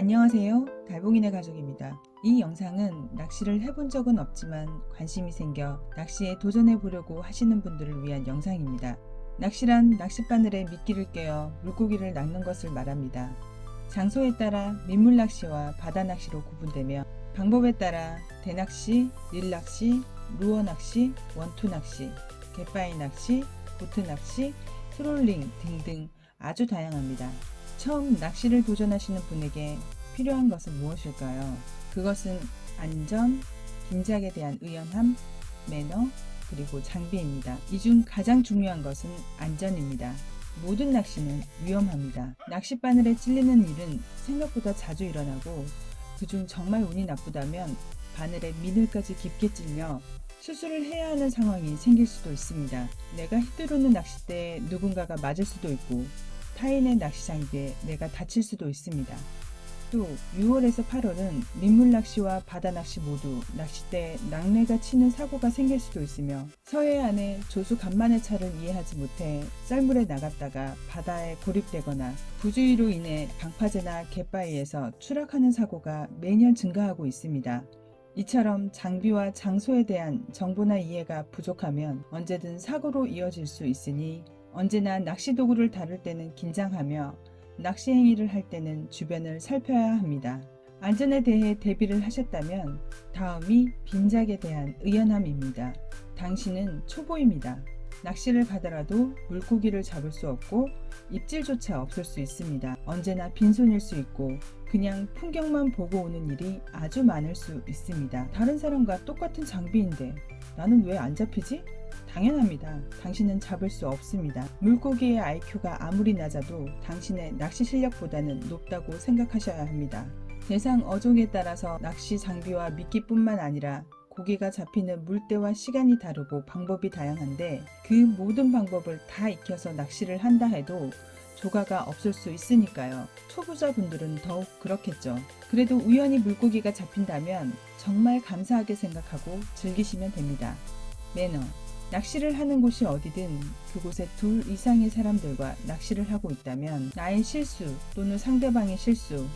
안녕하세요. 달봉이네 가족입니다. 이 영상은 낚시를 해본 적은 없지만 관심이 생겨 낚시에 도전해 보려고 하시는 분들을 위한 영상입니다. 낚시란 낚싯바늘에 미끼를 꿰어 물고기를 낚는 것을 말합니다. 장소에 따라 민물낚시와 바다낚시로 구분되며 방법에 따라 대낚시, 릴낚시, 루어낚시, 원투낚시, 갯바위 낚시, 보트낚시, 트롤링 등등 아주 다양합니다. 처음 낚시를 도전하시는 분에게 필요한 것은 무엇일까요? 그것은 안전, 긴장에 대한 의연함, 매너, 그리고 장비입니다. 이 중 가장 중요한 것은 안전입니다. 모든 낚시는 위험합니다. 낚싯바늘에 찔리는 일은 생각보다 자주 일어나고 그중 정말 운이 나쁘다면 바늘에 미늘까지 깊게 찔려 수술을 해야 하는 상황이 생길 수도 있습니다. 내가 휘두르는 낚싯대에 누군가가 맞을 수도 있고 타인의 낚시 장비에 내가 다칠 수도 있습니다. 또 6월에서 8월은 민물낚시와 바다낚시 모두 낚싯대에 낙뢰가 치는 사고가 생길 수도 있으며 서해안의 조수 간만의 차를 이해하지 못해 썰물에 나갔다가 바다에 고립되거나 부주의로 인해 방파제나 갯바위에서 추락하는 사고가 매년 증가하고 있습니다. 이처럼 장비와 장소에 대한 정보나 이해가 부족하면 언제든 사고로 이어질 수 있으니 언제나 낚시 도구를 다룰 때는 긴장하며 낚시 행위를 할 때는 주변을 살펴야 합니다. 안전에 대해 대비를 하셨다면 다음이 빈작에 대한 의연함입니다. 당신은 초보입니다. 낚시를 가더라도 물고기를 잡을 수 없고 입질조차 없을 수 있습니다. 언제나 빈손일 수 있고 그냥 풍경만 보고 오는 일이 아주 많을 수 있습니다. 다른 사람과 똑같은 장비인데 나는 왜 안 잡히지? 당연합니다. 당신은 잡을 수 없습니다. 물고기의 IQ가 아무리 낮아도 당신의 낚시 실력보다는 높다고 생각하셔야 합니다. 대상 어종에 따라서 낚시 장비와 미끼뿐만 아니라 고기가 잡히는 물때와 시간이 다르고 방법이 다양한데 그 모든 방법을 다 익혀서 낚시를 한다 해도 조가가 없을 수 있으니까요. 초보자분들은 더욱 그렇겠죠. 그래도 우연히 물고기가 잡힌다면 정말 감사하게 생각하고 즐기시면 됩니다. 매너 낚시를 하는 곳이 어디든 그곳에 둘 이상의 사람들과 낚시를 하고 있다면 나의 실수 또는 상대방의 실수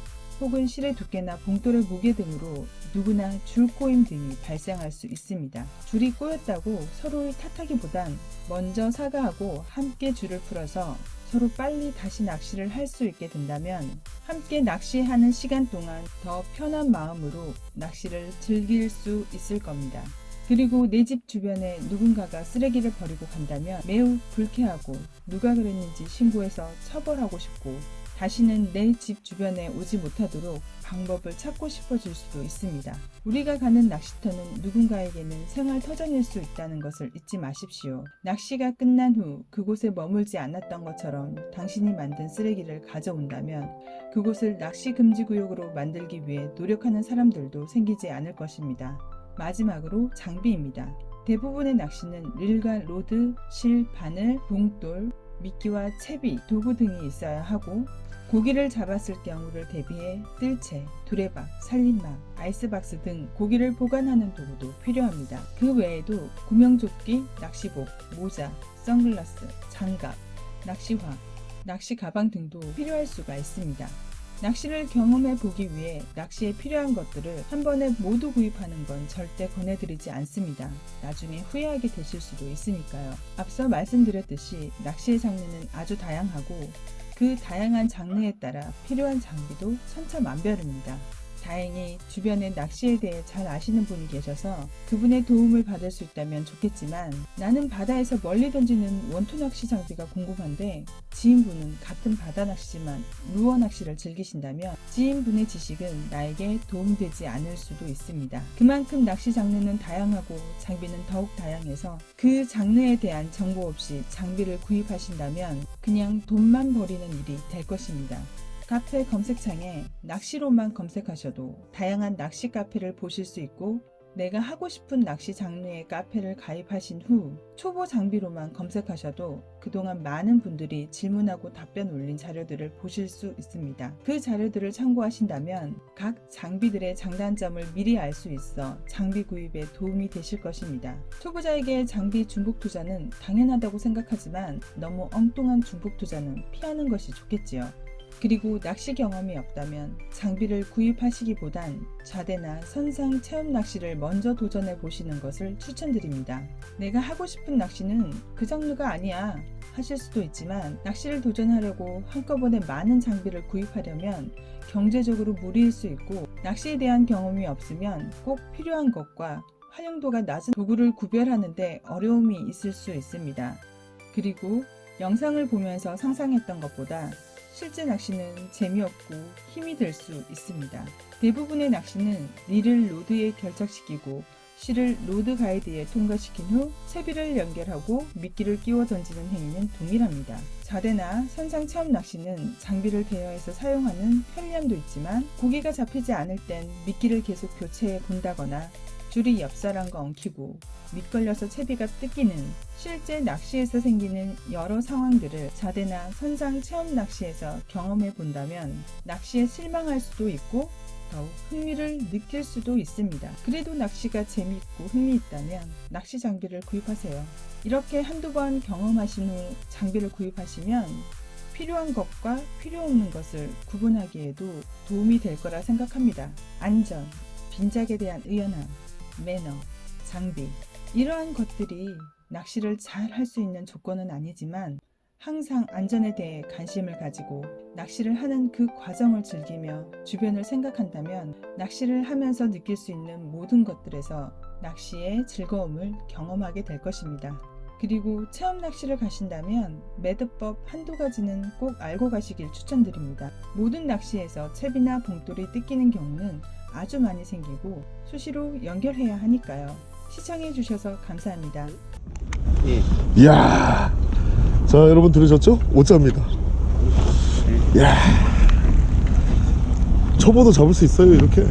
혹은 실의 두께나 봉돌의 무게 등으로 누구나 줄 꼬임 등이 발생할 수 있습니다. 줄이 꼬였다고 서로를 탓하기보단 먼저 사과하고 함께 줄을 풀어서 서로 빨리 다시 낚시를 할 수 있게 된다면 함께 낚시하는 시간 동안 더 편한 마음으로 낚시를 즐길 수 있을 겁니다. 그리고 내 집 주변에 누군가가 쓰레기를 버리고 간다면 매우 불쾌하고 누가 그랬는지 신고해서 처벌하고 싶고 다시는 내 집 주변에 오지 못하도록 방법을 찾고 싶어질 수도 있습니다. 우리가 가는 낚시터는 누군가에게는 생활 터전일 수 있다는 것을 잊지 마십시오. 낚시가 끝난 후 그곳에 머물지 않았던 것처럼 당신이 만든 쓰레기를 가져온다면 그곳을 낚시 금지 구역으로 만들기 위해 노력하는 사람들도 생기지 않을 것입니다. 마지막으로 장비입니다. 대부분의 낚시는 릴과 rod, 실, 바늘, 봉돌, 미끼와 채비, 도구 등이 있어야 하고 고기를 잡았을 경우를 대비해 뜰채, 두레박, 살림막, 아이스박스 등 고기를 보관하는 도구도 필요합니다. 그 외에도 구명조끼, 낚시복, 모자, 선글라스, 장갑, 낚시화, 낚시 가방 등도 필요할 수가 있습니다. 낚시를 경험해 보기 위해 낚시에 필요한 것들을 한 번에 모두 구입하는 건 절대 권해드리지 않습니다. 나중에 후회하게 되실 수도 있으니까요. 앞서 말씀드렸듯이 낚시의 장르는 아주 다양하고 그 다양한 장르에 따라 필요한 장비도 천차만별입니다. 다행히 주변에 낚시에 대해 잘 아시는 분이 계셔서 그분의 도움을 받을 수 있다면 좋겠지만 나는 바다에서 멀리 던지는 원투 낚시 장비가 궁금한데 지인분은 같은 바다 낚시지만 루어 낚시를 즐기신다면 지인분의 지식은 나에게 도움되지 않을 수도 있습니다. 그만큼 낚시 장르는 다양하고 장비는 더욱 다양해서 그 장르에 대한 정보 없이 장비를 구입하신다면 그냥 돈만 버리는 일이 될 것입니다. 카페 검색창에 낚시로만 검색하셔도 다양한 낚시 카페를 보실 수 있고 내가 하고 싶은 낚시 장르의 카페를 가입하신 후 초보 장비로만 검색하셔도 그동안 많은 분들이 질문하고 답변 올린 자료들을 보실 수 있습니다. 그 자료들을 참고하신다면 각 장비들의 장단점을 미리 알 수 있어 장비 구입에 도움이 되실 것입니다. 초보자에게 장비 중복 투자는 당연하다고 생각하지만 너무 엉뚱한 중복 투자는 피하는 것이 좋겠지요. 그리고 낚시 경험이 없다면 장비를 구입하시기보단 좌대나 선상 체험 낚시를 먼저 도전해 보시는 것을 추천드립니다. 내가 하고 싶은 낚시는 그 장르가 아니야 하실 수도 있지만 낚시를 도전하려고 한꺼번에 많은 장비를 구입하려면 경제적으로 무리일 수 있고 낚시에 대한 경험이 없으면 꼭 필요한 것과 활용도가 낮은 도구를 구별하는데 어려움이 있을 수 있습니다. 그리고 영상을 보면서 상상했던 것보다 실제 낚시는 재미없고 힘이 들 수 있습니다. 대부분의 낚시는 릴을 rod에 결착시키고 실을 rod guide에 통과시킨 후 채비를 연결하고 미끼를 끼워 던지는 행위는 동일합니다. 자대나 선상 체험 낚시는 장비를 대여해서 사용하는 편리함도 있지만 고기가 잡히지 않을 땐 미끼를 계속 교체해 본다거나 줄이 옆사람과 엉키고 밑걸려서 채비가 뜯기는 실제 낚시에서 생기는 여러 상황들을 자대나 선상 체험 낚시에서 경험해 본다면 낚시에 실망할 수도 있고 더욱 흥미를 느낄 수도 있습니다. 그래도 낚시가 재밌고 흥미있다면 낚시 장비를 구입하세요. 이렇게 한두 번 경험하신 후 장비를 구입하시면 필요한 것과 필요 없는 것을 구분하기에도 도움이 될 거라 생각합니다. 안전, 빈작에 대한 의연함, 매너, 장비 이러한 것들이 낚시를 잘 할 수 있는 조건은 아니지만 항상 안전에 대해 관심을 가지고 낚시를 하는 그 과정을 즐기며 주변을 생각한다면 낚시를 하면서 느낄 수 있는 모든 것들에서 낚시의 즐거움을 경험하게 될 것입니다. 그리고 체험 낚시를 가신다면 매듭법 한두 가지는 꼭 알고 가시길 추천드립니다. 모든 낚시에서 채비나 봉돌이 뜯기는 경우는 아주 많이 생기고 수시로 연결해야 하니까요. 시청해 주셔서 감사합니다. 이야. 자, 여러분 들으셨죠? 오자입니다. 이야. 초보도 잡을 수 있어요, 이렇게.